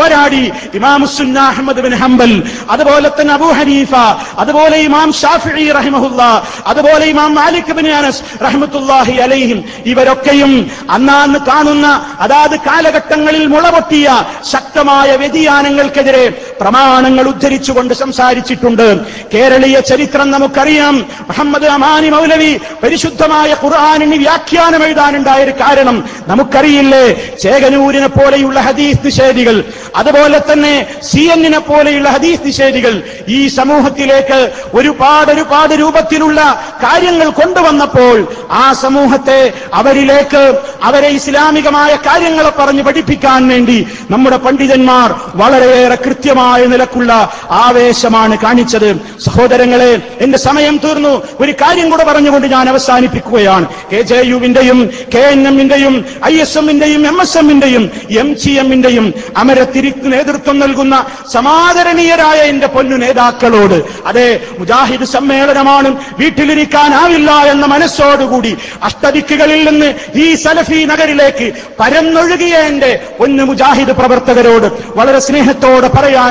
പോരാടി ഇമാം സുന്ന അഹമ്മദ് ബിൻ ഹംബൽ അതുപോലെ തന്നെ അബൂ ഹനീഫ അതുപോലെ ഇമാം ഷാഫിഈ റഹിമഹുല്ല അതുപോലെ ഇമാം മാലിക് ബിൻ അനസ് റഹ്മത്തുല്ലാഹി അലൈഹിം ഇവരൊക്കെയും അന്നാന്ന് കാണുന്ന അതാത് കാലഘട്ടങ്ങളിൽ മുളപൊട്ടിയ ശക്തമായ വ്യതിയാനങ്ങൾക്കെതിരെ പ്രമാണങ്ങൾ ഉദ്ധരിച്ചുകൊണ്ട് സംസാരിച്ചിട്ടുണ്ട്. കേരളീയ ചരിത്രം നമുക്കറിയാം. മുഹമ്മദ് അമാനി മൗലവി പരിശുദ്ധമായ ഖുർആാനിന് വ്യാഖ്യാനം എഴുതാനുണ്ടായ ഒരു കാരണം നമുക്കറിയില്ലേ? ചേകനൂരിനെ പോലെയുള്ള ഹദീസ് നിഷേധികൾ അതുപോലെ തന്നെ സി എന്നിനെ പോലെയുള്ള ഹദീസ് നിഷേധികൾ ഈ സമൂഹത്തിലേക്ക് ഒരുപാട് ഒരുപാട് രൂപത്തിലുള്ള കാര്യങ്ങൾ കൊണ്ടുവന്നപ്പോൾ ആ സമൂഹത്തെ അവരിലേക്ക് അവരെ ഇസ്ലാമികമായ കാര്യങ്ങളെ പറഞ്ഞ് പഠിപ്പിക്കാൻ വേണ്ടി നമ്മുടെ പണ്ഡിതന്മാർ വളരെയേറെ കൃത്യമായ നിലക്കുള്ള ആവേശമാണ് കാണിച്ചത്. സഹോദരങ്ങളെ എന്റെ സമയം തീർന്നു. ഒരു കാര്യം കൂടെ പറഞ്ഞുകൊണ്ട് ഞാൻ അവസാനിപ്പിക്കുകയാണ്. കെ ജെ യുവിന്റെയും കെ എൻ എമ്മിന്റെയും ഐ എസ് എമ്മിന്റെയും എം എസ് എമ്മിന്റെയും എം ജി എമ്മിന്റെയും അമരത്തിരി നേതൃത്വം നൽകുന്ന സമാദരണീയരായ എന്റെ പൊന്നു നേതാക്കളോട്. അതെ മുജാഹിദ് സമ്മേളനമാണ് വീട്ടിലിരിക്കാനാവില്ല എന്ന മനസ്സോടുകൂടി അഷ്ടദിക്കുകളിൽ നിന്ന് ഈ സലഫി നഗരിലേക്ക് പരന്നൊഴുകിയ എന്റെ പൊന്നു മുജാഹിദ് പ്രവർത്തകരോട് വളരെ സ്നേഹത്തോടെ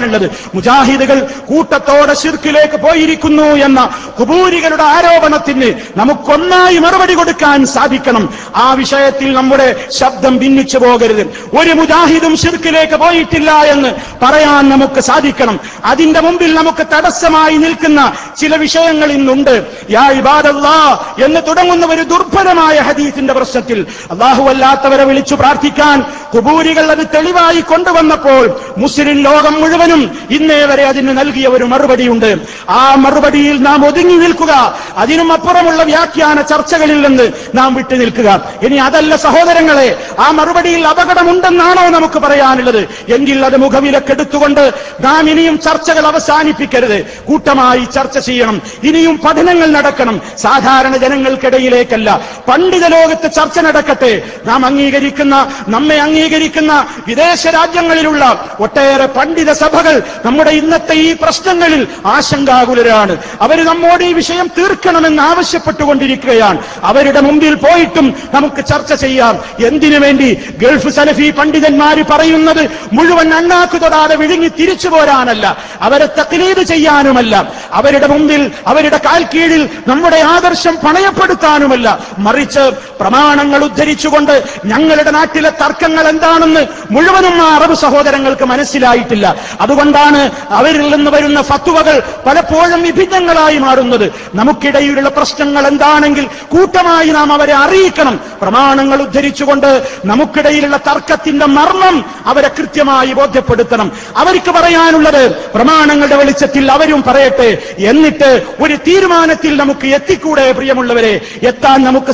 പറയാനുള്ളത് മുജാഹിദുകൾ കൂട്ടത്തോടെ ശിർക്കിലേക്ക് പോയിരിക്കുന്നു എന്ന കുബൂരികളുടെ ആരോപണത്തിന് നമുക്കൊന്നായി മറുപടി കൊടുക്കാൻ സാധിക്കണം. ആ വിഷയത്തിൽ നമ്മുടെ ശബ്ദം ഭിന്നിച്ചു പോകരുത്. ഒരു മുജാഹിദും ശിർക്കിലേക്ക് പോയിട്ടില്ല എന്ന് പറയാൻ നമുക്ക് സാധിക്കണം. അതിന്റെ മുമ്പിൽ നമുക്ക് തടസ്സമായി നിൽക്കുന്ന ചില വിഷയങ്ങൾ ഇന്നുണ്ട്. യാ ഇബാദല്ലാ എന്ന് തുടങ്ങുന്ന ഒരു ദുർഭരമായ ഹദീസിന്റെ പ്രശ്നത്തിൽ അള്ളാഹു അല്ലാത്തവരെ വിളിച്ചു പ്രാർത്ഥിക്കാൻ കുബൂരികൾ അത് തെളിവായി കൊണ്ടുവന്നപ്പോൾ മുസ്ലിം ലോകം മുഴുവനും ഇന്നേ വരെ അതിന് നൽകിയ ഒരു മറുപടിയുണ്ട്. ആ മറുപടിയിൽ നാം ഒതുങ്ങി നിൽക്കുക. അതിനും അപ്പുറമുള്ള വ്യാഖ്യാന ചർച്ചകളിൽ നിന്ന് നാം വിട്ടു നിൽക്കുക. ഇനി അതല്ല സഹോദരങ്ങളെ ആ മറുപടിയിൽ അപകടമുണ്ടെന്നാണോ നമുക്ക് പറയാനുള്ളത്? എങ്കിൽ അത് മുഖവിലക്കെടുത്തുകൊണ്ട് നാം ഇനിയും ചർച്ചകൾ അവസാനിപ്പിക്കരുത്. കൂട്ടമായി ചർച്ച ചെയ്യണം. ഇനിയും പഠനങ്ങൾ നടക്കണം. സാധാരണ ജനങ്ങൾക്കിടയിലേക്കല്ല. പണ്ഡിത ലോകത്ത് ചർച്ച നടക്കട്ടെ. നാം അംഗീകരിക്കുന്ന നമ്മെ അംഗീകരിക്കുന്ന വിദേശ രാജ്യങ്ങളിലുള്ള ഒട്ടേറെ പണ്ഡിത സഭകൾ നമ്മുടെ ഇന്നത്തെ ഈ പ്രശ്നങ്ങളിൽ ആശങ്കാകുലരാണ്. അവർ നമ്മോട് ഈ വിഷയം തീർക്കണമെന്ന് ആവശ്യപ്പെട്ടുകൊണ്ടിരിക്കുകയാണ്. അവരുടെ മുമ്പിൽ പോയിട്ടും നമുക്ക് ചർച്ച ചെയ്യാം. എന്തിനു വേണ്ടി ഗൾഫ് സലഫി പണ്ഡിതന്മാർ പറയുന്നത് മുഴുവൻ അണ്ണാക്ക് തൊടാതെ വിഴുങ്ങി തിരിച്ചു പോരാനല്ല അവരെ തക്ലീത് ചെയ്യാനുമല്ല. അവരുടെ മുമ്പിൽ അവരുടെ കാൽ കീഴിൽ നമ്മുടെ ആദർശം പണയപ്പെടുത്താനുമല്ല. മറിച്ച് പ്രമാണങ്ങൾ ഉദ്ധരിച്ചുകൊണ്ട് ഞങ്ങളുടെ നാട്ടിലെ തർക്കങ്ങൾ എന്താണെന്ന് മുഴുവനും ആ അറബ് സഹോദരങ്ങൾക്ക് മനസ്സിലായിട്ടില്ല. അതുകൊണ്ടാണ് അവരിൽ നിന്ന് വരുന്ന ഫത്തുവകൾ പലപ്പോഴും വിഭിന്നങ്ങളായി മാറുന്നത്. നമുക്കിടയിലുള്ള പ്രശ്നങ്ങൾ എന്താണെങ്കിൽ കൂട്ടമായി നാം അവരെ അറിയിക്കണം. പ്രമാണങ്ങൾ ഉദ്ധരിച്ചുകൊണ്ട് നമുക്കിടയിലുള്ള തർക്കത്തിന്റെ മർമ്മം അവരെ കൃത്യമായി ബോധ്യപ്പെടുത്തണം. അവർക്ക് പറയാനുള്ളത് പ്രമാണങ്ങളുടെ വെളിച്ചത്തിൽ അവരും പറയട്ടെ. എന്നിട്ട് ഒരു തീരുമാനത്തിൽ നമുക്ക് എത്തിക്കൂടെ പ്രിയമുള്ളവരെ. എത്താൻ നമുക്ക്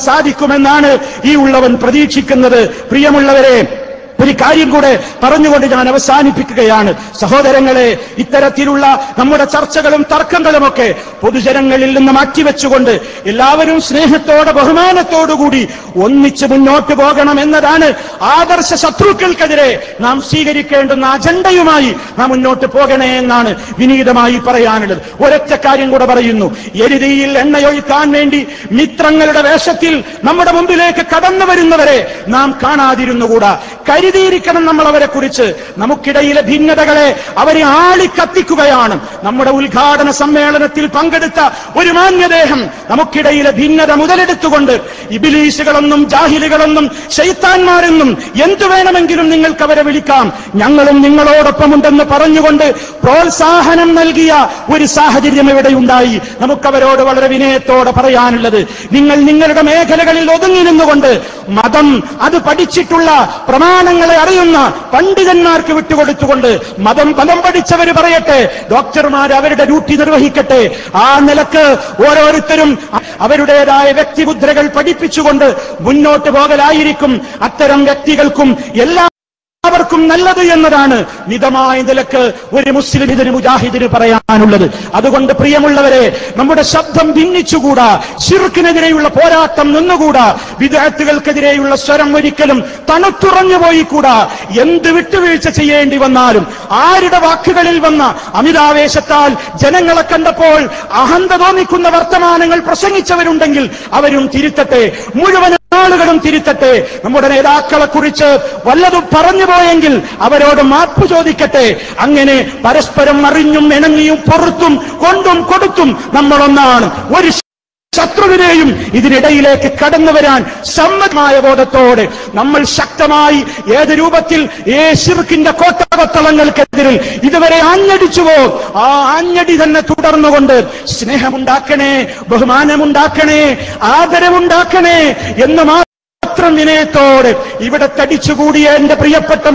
ഈ ഉള്ളവൻ പ്രതീക്ഷിക്കുന്നത്. പ്രിയമുള്ളവരെ ഒരു കാര്യം കൂടെ പറഞ്ഞുകൊണ്ട് ഞാൻ അവസാനിപ്പിക്കുകയാണ്. സഹോദരങ്ങളെ ഇത്തരത്തിലുള്ള നമ്മുടെ ചർച്ചകളും തർക്കങ്ങളുമൊക്കെ പൊതുജനങ്ങളിൽ നിന്ന് മാറ്റിവെച്ചുകൊണ്ട് എല്ലാവരും സ്നേഹത്തോടെ ബഹുമാനത്തോടുകൂടി ഒന്നിച്ച് മുന്നോട്ട് പോകണം എന്നതാണ് ആദർശ ശത്രുക്കൾക്കെതിരെ നാം സ്വീകരിക്കേണ്ടുന്ന അജണ്ടയുമായി നാം മുന്നോട്ട് പോകണേ എന്നാണ് വിനീതമായി പറയാനുള്ളത്. ഒരൊറ്റ കാര്യം കൂടെ പറയുന്നു. എരുതിയിൽ എണ്ണയൊഴിക്കാൻ വേണ്ടി മിത്രങ്ങളുടെ വേഷത്തിൽ നമ്മുടെ മുമ്പിലേക്ക് കടന്നു വരുന്നവരെ നാം കാണാതിരുന്നുകൂടാ. കരുതിയിരിക്കണം നമ്മൾ അവരെ കുറിച്ച്. നമുക്കിടയിലെ ഭിന്നതകളെ അവരെ ആളിക്കത്തിക്കുകയാണ്. നമ്മുടെ ഉദ്ഘാടന സമ്മേളനത്തിൽ പങ്കെടുത്ത ഒരു മാന്യദേഹം നമുക്കിടയിലെ ഭിന്നത മുതലെടുത്തുകൊണ്ട് ഇബിലീസുകളൊന്നും ജാഹിലുകളൊന്നും ശൈത്താന്മാരെന്നും എന്തു വേണമെങ്കിലും നിങ്ങൾക്ക് അവരെ വിളിക്കാം. ഞങ്ങളും നിങ്ങളോടൊപ്പമുണ്ടെന്ന് പറഞ്ഞുകൊണ്ട് പ്രോത്സാഹനം നൽകിയ ഒരു സാഹചര്യം ഇവിടെ ഉണ്ടായി. നമുക്കവരോട് വളരെ വിനയത്തോടെ പറയാനുള്ളത് നിങ്ങൾ നിങ്ങളുടെ മേഖലകളിൽ ഒതുങ്ങി നിന്നുകൊണ്ട് മതം അത് പഠിച്ചിട്ടുള്ള പ്രമാണങ്ങളെ അറിയുന്ന പണ്ഡിതന്മാർക്ക് വിട്ടുകൊടുത്തുകൊണ്ട് മതം പദം പഠിച്ചവർ പറയട്ടെ ഡോക്ടർമാർ അവരുടെ ഡ്യൂട്ടി നിർവഹിക്കട്ടെ. ആ നിലയ്ക്ക് ഓരോരുത്തരും അവരുടേതായ വ്യക്തിമുദ്രകൾ പഠിപ്പിച്ചുകൊണ്ട് മുന്നോട്ട് പോകലായിരിക്കും. അത്തരം വ്യക്തികൾക്കും എല്ലാ എല്ലാവർക്കും നല്ലത് എന്നതാണ് മിതമായ നിലയ്ക്ക് ഒരു മുസ്ലിം ഇതിന് മുജാഹിദിന് പറയാനുള്ളത്. അതുകൊണ്ട് പ്രിയമുള്ളവരെ നമ്മുടെ ശബ്ദം ഭിന്നിച്ചുകൂടാ. ഷിർക്കിനെതിരെയുള്ള പോരാട്ടം നിന്നുകൂടാ. വിദേഹത്തുകൾക്കെതിരെയുള്ള സ്വരം ഒരിക്കലും തണുത്തുറഞ്ഞു പോയിക്കൂടാ. എന്ത് വിട്ടുവീഴ്ച ചെയ്യേണ്ടി വന്നാലും ആരുടെ വാക്കുകളിൽ വന്ന അമിതാവേശത്താൽ ജനങ്ങളെ കണ്ടപ്പോൾ അഹന്ത തോന്നിക്കുന്ന വർത്തമാനങ്ങൾ പ്രസംഗിച്ചവരുണ്ടെങ്കിൽ അവരും തിരുത്തട്ടെ. മുഴുവൻ ആളുകളും തിരുത്തട്ടെ. നമ്മുടെ നേതാക്കളെ കുറിച്ച് വല്ലതും പറഞ്ഞു പോയെങ്കിൽ അവരോട് മാപ്പ് ചോദിക്കട്ടെ. അങ്ങനെ പരസ്പരം അറിഞ്ഞും ഇണങ്ങിയും പുറത്തും കൊണ്ടും കൊടുത്തും നമ്മളൊന്നാണ്. ഒരു ശത്രുവിനെയും ഇതിനിടയിലേക്ക് കടന്നു വരാൻ സമ്മതമായ ബോധത്തോടെ നമ്മൾ ശക്തമായി ഏത് രൂപത്തിൽ ഏ ശിർക്കിന്റെ കോട്ടകത്തളങ്ങൾക്കെതിരിൽ ഇതുവരെ ആഞ്ഞടിച്ചുവോ ആ ആഞ്ഞടി തന്നെ തുടർന്നുകൊണ്ട് സ്നേഹമുണ്ടാക്കണേ ബഹുമാനമുണ്ടാക്കണേ ആദരവുണ്ടാക്കണേ എന്ന് മാത്രം വിനയത്തോടെ ഇവിടെ തടിച്ചുകൂടിയ എന്റെ പ്രിയപ്പെട്ട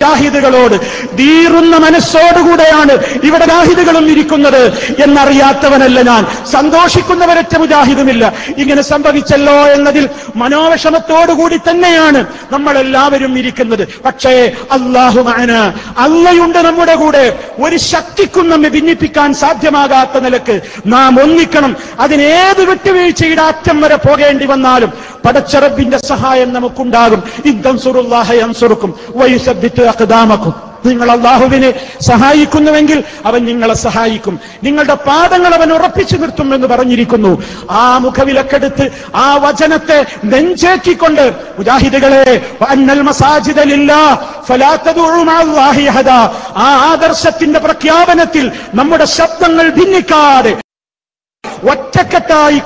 മുജാഹിദുകളോട് തീറുന്ന മനസ്സോടുകൂടെയാണ് ഇവിടെ ജാഹിദുകളും ഇരിക്കുന്നത് എന്നറിയാത്തവനല്ല ഞാൻ. സന്തോഷിക്കുന്നവരൊറ്റ മുജാഹിദുമില്ല ഇങ്ങനെ സംഭവിച്ചല്ലോ എന്നതിൽ മനോവിഷമത്തോടുകൂടി തന്നെയാണ് നമ്മൾ എല്ലാവരും ഇരിക്കുന്നത്. പക്ഷേ അള്ളാഹുമാന അള്ളയുണ്ട് നമ്മുടെ കൂടെ. ഒരു ശക്തിക്കും നമ്മെ ഭിന്നിപ്പിക്കാൻ സാധ്യമാകാത്ത നിലയ്ക്ക് നാം ഒന്നിക്കണം. അതിനേത് വിട്ടുവീഴ്ചയുടെ അറ്റം വരെ പോകേണ്ടി വന്നാലും പടച്ചറബിന്റെ സഹായം നമുക്കുണ്ടാകും. ഇദ്ദം സുറുല്ലാഹ അൻസുറുക്കും വയുസബ്ബിത്ത് അഖദാമക്കും. നിങ്ങൾ അള്ളാഹുവിനെ സഹായിക്കുന്നുവെങ്കിൽ അവൻ നിങ്ങളെ സഹായിക്കും. നിങ്ങളുടെ പാദങ്ങൾ അവൻ ഉറപ്പിച്ചു നിർത്തും എന്ന് പറഞ്ഞിരിക്കുന്നു. ആ മുഖവിലക്കെടുത്ത് ആ വചനത്തെ നെഞ്ചേക്കിക്കൊണ്ട് മുജാഹിദുകളെ ആ ആദർശത്തിന്റെ പ്രഖ്യാപനത്തിൽ നമ്മുടെ ശബ്ദങ്ങൾ ഭിന്നിക്കാതെ ഒറ്റക്കെട്ടായി